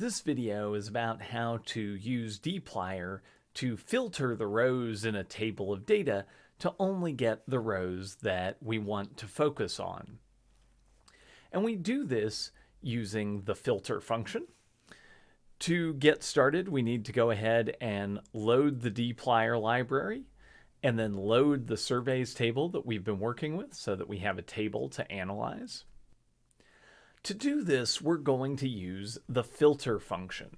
This video is about how to use dplyr to filter the rows in a table of data to only get the rows that we want to focus on. And we do this using the filter function. To get started, we need to go ahead and load the dplyr library and then load the surveys table that we've been working with so that we have a table to analyze. To do this, we're going to use the filter function.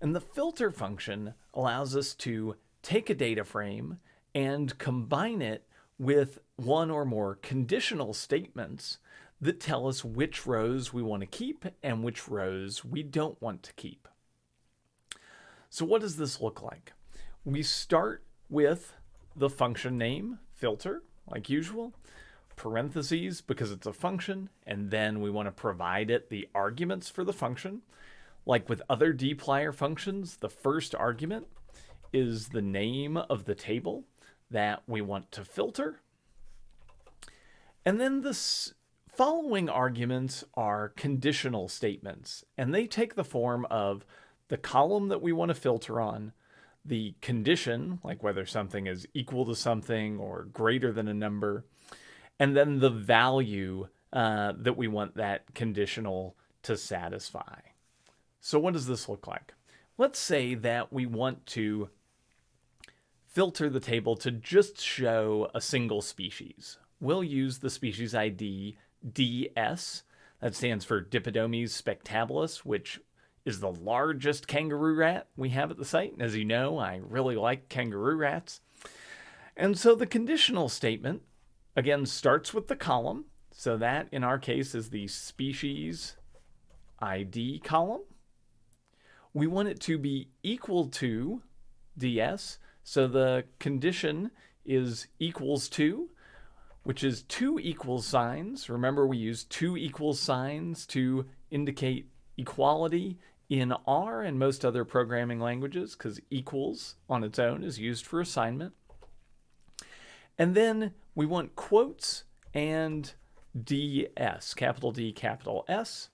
And the filter function allows us to take a data frame and combine it with one or more conditional statements that tell us which rows we want to keep and which rows we don't want to keep. So what does this look like? We start with the function name, filter, like usual parentheses because it's a function, and then we want to provide it the arguments for the function. Like with other dplyr functions, the first argument is the name of the table that we want to filter. And then the following arguments are conditional statements, and they take the form of the column that we want to filter on, the condition, like whether something is equal to something or greater than a number, and then the value uh, that we want that conditional to satisfy. So what does this look like? Let's say that we want to filter the table to just show a single species. We'll use the species ID DS. That stands for Dipodomys spectabilis, which is the largest kangaroo rat we have at the site. As you know, I really like kangaroo rats. And so the conditional statement again starts with the column. So that in our case is the species ID column. We want it to be equal to DS. So the condition is equals to, which is two equal signs. Remember we use two equal signs to indicate equality in R and most other programming languages because equals on its own is used for assignment. And then we want quotes and DS, capital D, capital S.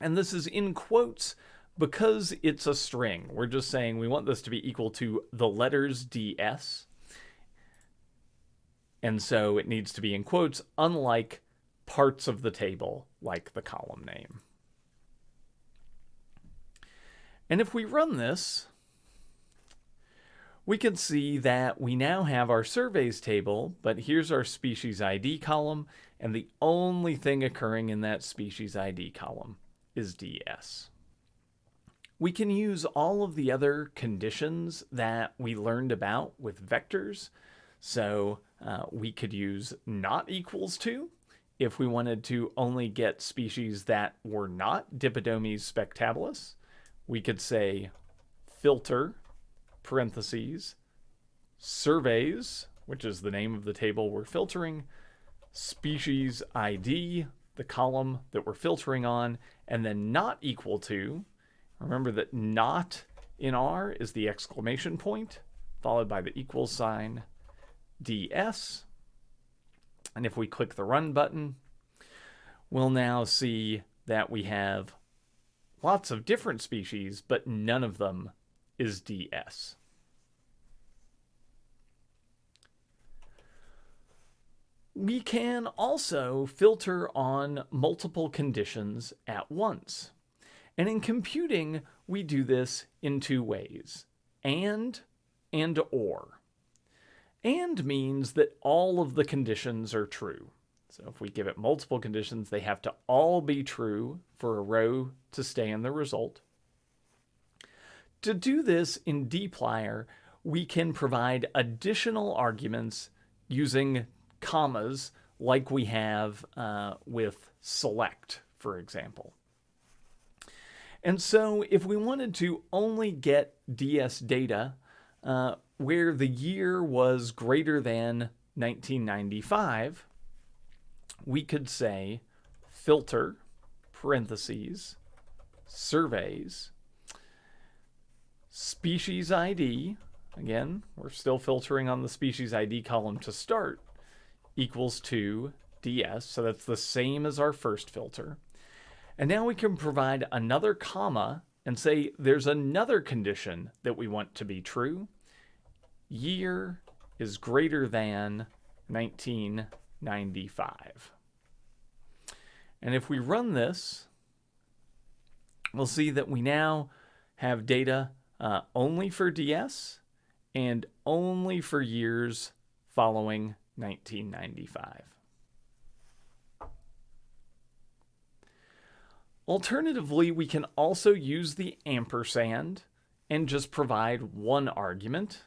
And this is in quotes because it's a string. We're just saying we want this to be equal to the letters DS. And so it needs to be in quotes, unlike parts of the table, like the column name. And if we run this, we can see that we now have our surveys table, but here's our species ID column, and the only thing occurring in that species ID column is DS. We can use all of the other conditions that we learned about with vectors. So uh, we could use not equals to if we wanted to only get species that were not Dipodomys spectabilis. We could say filter parentheses, surveys, which is the name of the table we're filtering, species ID, the column that we're filtering on, and then not equal to. Remember that not in R is the exclamation point, followed by the equal sign DS. And if we click the run button, we'll now see that we have lots of different species, but none of them is DS. We can also filter on multiple conditions at once. And in computing, we do this in two ways, and and or. And means that all of the conditions are true. So if we give it multiple conditions, they have to all be true for a row to stay in the result. To do this in dplyr, we can provide additional arguments using commas like we have uh, with select, for example. And so if we wanted to only get DS data uh, where the year was greater than 1995, we could say filter, parentheses, surveys, species ID, again, we're still filtering on the species ID column to start, equals to ds, so that's the same as our first filter. And now we can provide another comma and say there's another condition that we want to be true. Year is greater than 1995. And if we run this, we'll see that we now have data uh, only for DS and only for years following 1995. Alternatively, we can also use the ampersand and just provide one argument.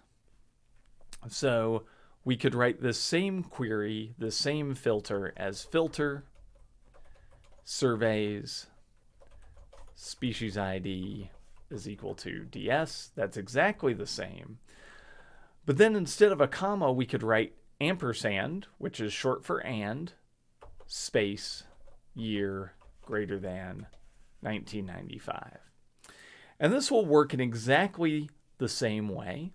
So we could write the same query, the same filter as filter, surveys, species ID is equal to DS. That's exactly the same. But then instead of a comma, we could write ampersand, which is short for and, space, year, greater than 1995. And this will work in exactly the same way.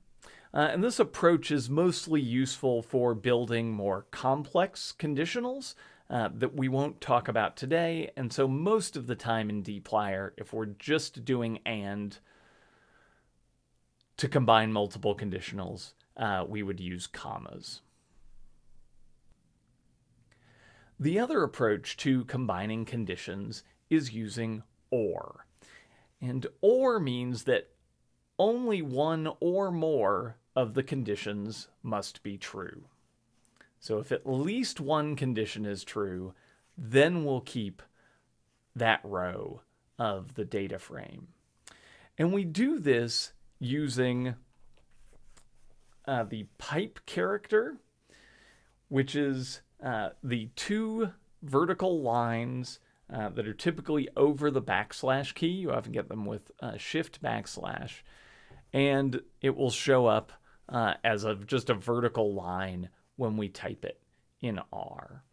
Uh, and this approach is mostly useful for building more complex conditionals uh, that we won't talk about today. And so most of the time in dplyr, if we're just doing and to combine multiple conditionals, uh, we would use commas. The other approach to combining conditions is using OR. And OR means that only one or more of the conditions must be true. So if at least one condition is true, then we'll keep that row of the data frame. And we do this using uh, the pipe character, which is uh, the two vertical lines uh, that are typically over the backslash key. You often get them with uh, shift backslash. And it will show up uh, as just a vertical line when we type it in R.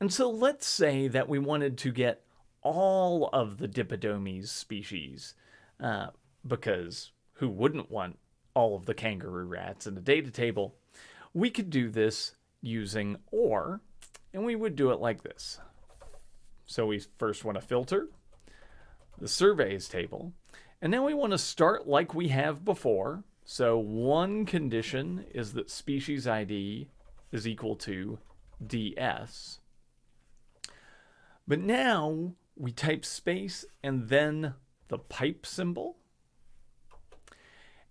And so let's say that we wanted to get all of the Dipodomys species, uh, because who wouldn't want all of the kangaroo rats in a data table? We could do this using OR, and we would do it like this. So we first want to filter the surveys table, and then we want to start like we have before. So one condition is that species ID is equal to DS. But now we type space and then the pipe symbol.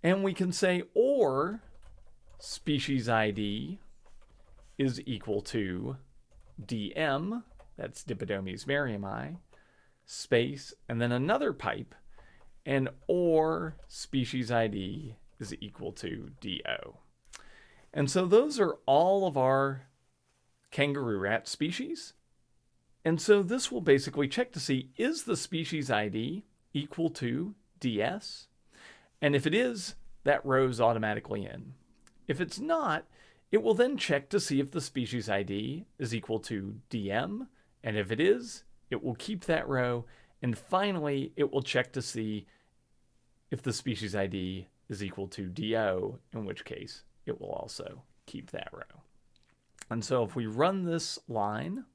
And we can say or species ID is equal to DM, that's Dipodomys merriami, space, and then another pipe, and or species ID is equal to DO. And so those are all of our kangaroo rat species. And so this will basically check to see, is the species ID equal to DS? And if it is, that row's automatically in. If it's not, it will then check to see if the species ID is equal to DM. And if it is, it will keep that row. And finally, it will check to see if the species ID is equal to DO, in which case it will also keep that row. And so if we run this line,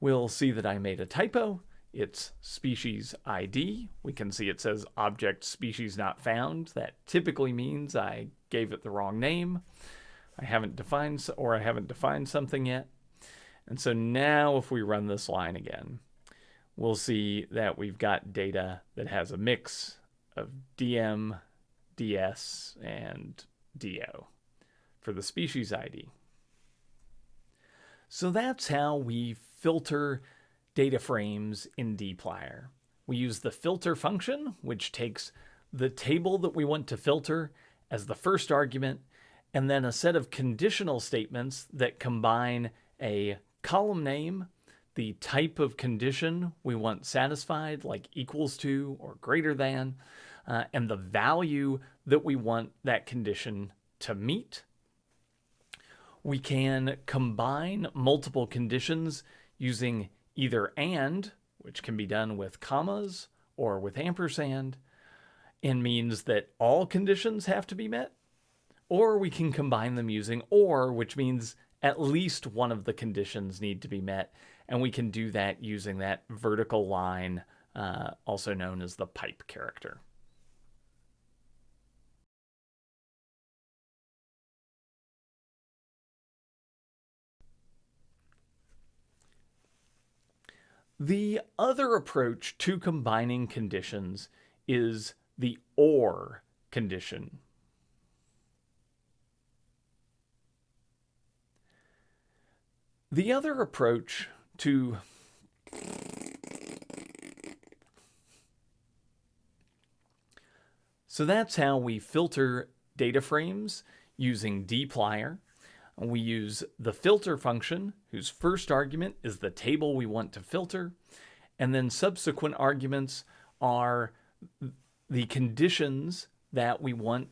we'll see that I made a typo. It's species ID. We can see it says object species not found. That typically means I gave it the wrong name. I haven't defined, or I haven't defined something yet. And so now if we run this line again, we'll see that we've got data that has a mix of DM, DS, and DO for the species ID. So that's how we filter data frames in dplyr. We use the filter function, which takes the table that we want to filter as the first argument, and then a set of conditional statements that combine a column name the type of condition we want satisfied, like equals to or greater than, uh, and the value that we want that condition to meet. We can combine multiple conditions using either and, which can be done with commas or with ampersand, and means that all conditions have to be met, or we can combine them using or, which means at least one of the conditions need to be met And we can do that using that vertical line, uh, also known as the pipe character. The other approach to combining conditions is the OR condition. The other approach to So that's how we filter data frames using dplyr. We use the filter function, whose first argument is the table we want to filter, and then subsequent arguments are the conditions that we want